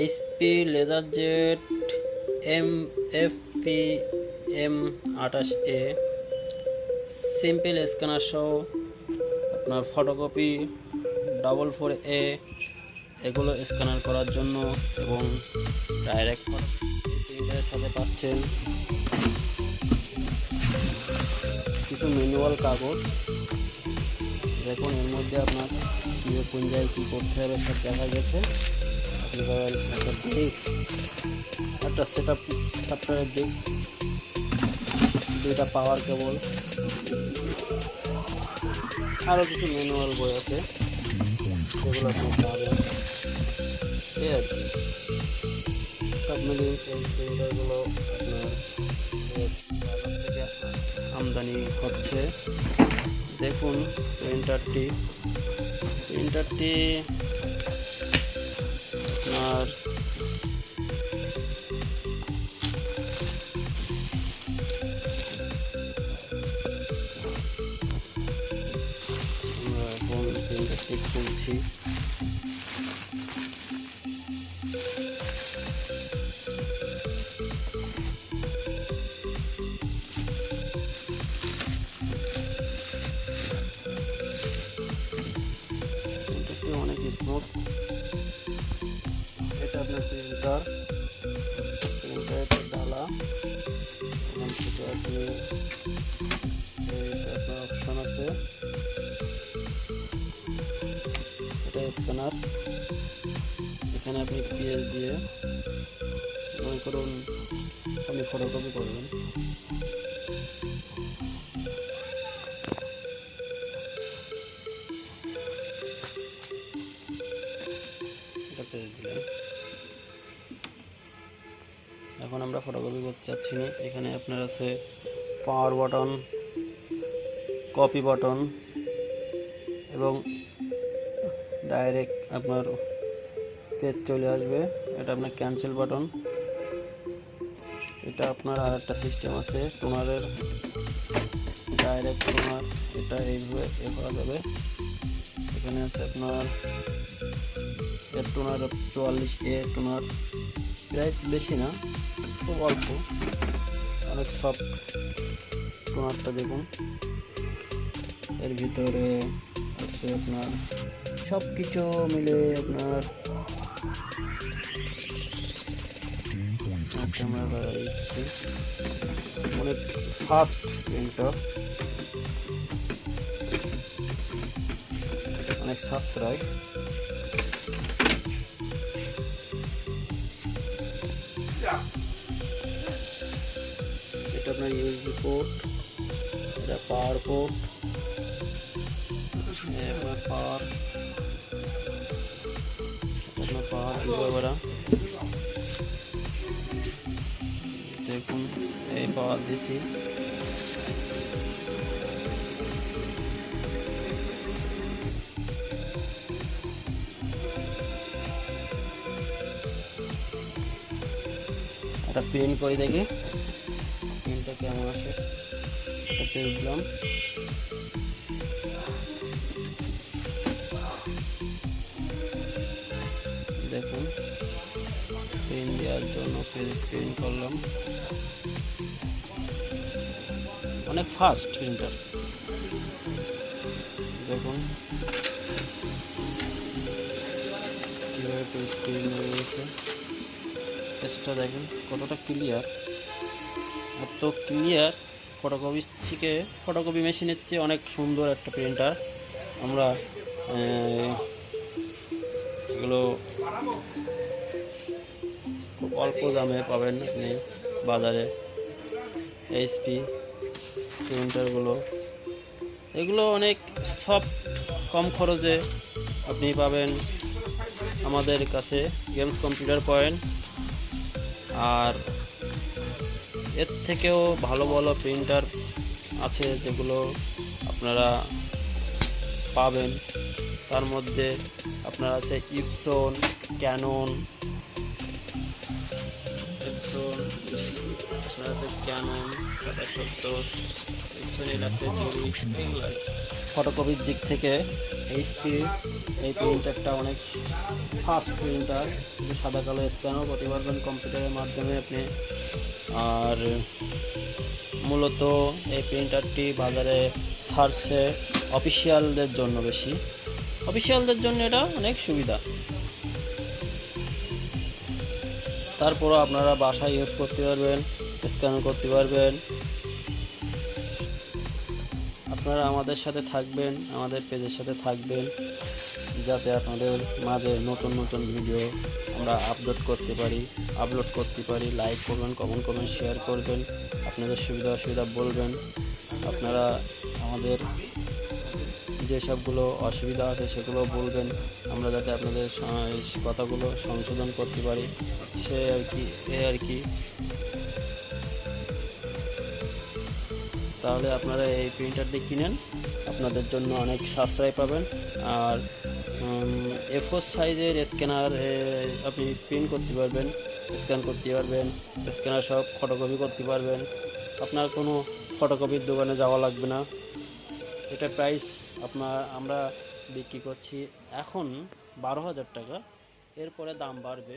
HP laserjet M F P M আঠাশ a simple scanner সহ আপনার ফটোকপি ডাবল ফোর এ এগুলো স্ক্যানার করার জন্য এবং ডাইরেক্ট সাথে পাচ্ছেন কিছু ম্যানুয়াল কাগজ। দেখুন, এর মধ্যে আপনার কীভাবে কোন জায়গায় কী করতে হবে সব দেখা গেছে। একটা ডিস্ক একটা সেট আপ সফটওয়্যারের ডিস্ক দুইটা পাওয়ার কেবল আরও কিছু ম্যানুয়াল বই আছে। পাবেন এই আর কি। সব মিলিয়ে আমদানি হচ্ছে। দেখুন প্রিন্টারটি প্রিন্টারটি আপনার আমরা এখন প্রিন্টারটি খুলছি অপশন আছে এটা স্ক্যানার এখানে আপনি পিএস দিয়ে মনে করুন আপনি ফটোকপি করবেন আমরা ফটোকপি করতে চাচ্ছি না। এখানে আপনার আছে পাওয়ার বাটন কপি বাটন এবং ডাইরেক্ট আপনার পেজ চলে আসবে। এটা আপনার ক্যান্সেল বাটন এটা আপনার আর একটা সিস্টেম আছে। টোনারের ডাইরেক্ট টোনার এটা এইভাবে এ করা যাবে। এখানে আছে আপনার এর টোনার চুয়াল্লিশ এ টোনার প্রাইস বেশি না। খুব অল্প। অনেক সফট টোনারটা দেখুন। এর ভিতরে আছে আপনার সব কিছু মিলে আপনার বাড়াই দিচ্ছি অনেক ফাস্ট প্রিন্টার অনেক সাশ্রয় এটা আপনার ইউএসবি পোর্ট এটা পাওয়ার পোর্ট আপনার পাওয়ার আপনার পাওয়ার দিতে পারা দেখুন এই পাওয়ার দিছি একটা প্রিন্ট করে দেখি এটা পেয়ে দিলাম। দেখুন প্রিন্ট দেওয়ার জন্য প্রিন্ট করলাম। অনেক ফাস্ট প্রিন্টার দেখুন, কীভাবে স্ক্রিন দেখেন, কতটা ক্লিয়ার এত ক্লিয়ার ফটোকপি থেকে ফটোকপি মেশিনের চেয়ে অনেক সুন্দর একটা প্রিন্টার আমরা এগুলো খুব অল্প দামে পাবেন আপনি বাজারে। এইচপি প্রিন্টারগুলো এগুলো অনেক সফট কম খরচে আপনি পাবেন আমাদের কাছে গেমস কম্পিউটার পয়েন্ট আর এর থেকেও ভালো ভালো প্রিন্টার আছে যেগুলো আপনারা পাবেন। তার মধ্যে আপনার আছে ইপসন ক্যানন ইপসন আপনার আছে ক্যানন সত্তর ফটোকপির দিক থেকে এইচপি এই প্রিন্টারটা অনেক ফাস্ট প্রিন্টার সাদা কালো স্ক্যানও করতে পারবেন কম্পিউটারের মাধ্যমে আপনি আর মূলত এই প্রিন্টারটি বাজারে সার্চে অফিসিয়ালদের জন্য বেশি। অফিসিয়ালদের জন্য এটা অনেক সুবিধা। তারপরও আপনারা বাসায় ইউজ করতে পারবেন স্ক্যান করতে পারবেন আপনারা আমাদের সাথে থাকবেন, আমাদের পেজের সাথে থাকবেন, যাতে আপনাদের মাঝে নতুন নতুন ভিডিও আমরা আপলোড করতে পারি আপলোড করতে পারি লাইক করবেন কমেন্ট করবেন শেয়ার করবেন, আপনাদের সুবিধা অসুবিধা বলবেন। আপনারা আমাদের যেসবগুলো অসুবিধা আছে সেগুলো বলবেন, আমরা যাতে আপনাদের কথাগুলো সংশোধন করতে পারি। সে আর কি, এ আর কি। তাহলে আপনারা এই প্রিন্টারটি কিনেন। আপনাদের জন্য অনেক সাশ্রয় পাবেন। আর এ ফোর সাইজের স্ক্যানার আপনি প্রিন্ট করতে পারবেন স্ক্যান করতে পারবেন স্ক্যানার সব ফটোকপি করতে পারবেন। আপনার কোনো ফটোকপির দোকানে যাওয়া লাগবে না। এটা প্রাইস আপনার, আমরা বিক্রি করছি এখন বারো হাজার টাকা। এরপরে দাম বাড়বে।